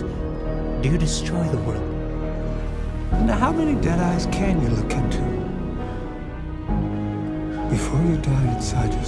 Do you destroy the world? Now, how many dead eyes can you look into? Before you die inside yourself.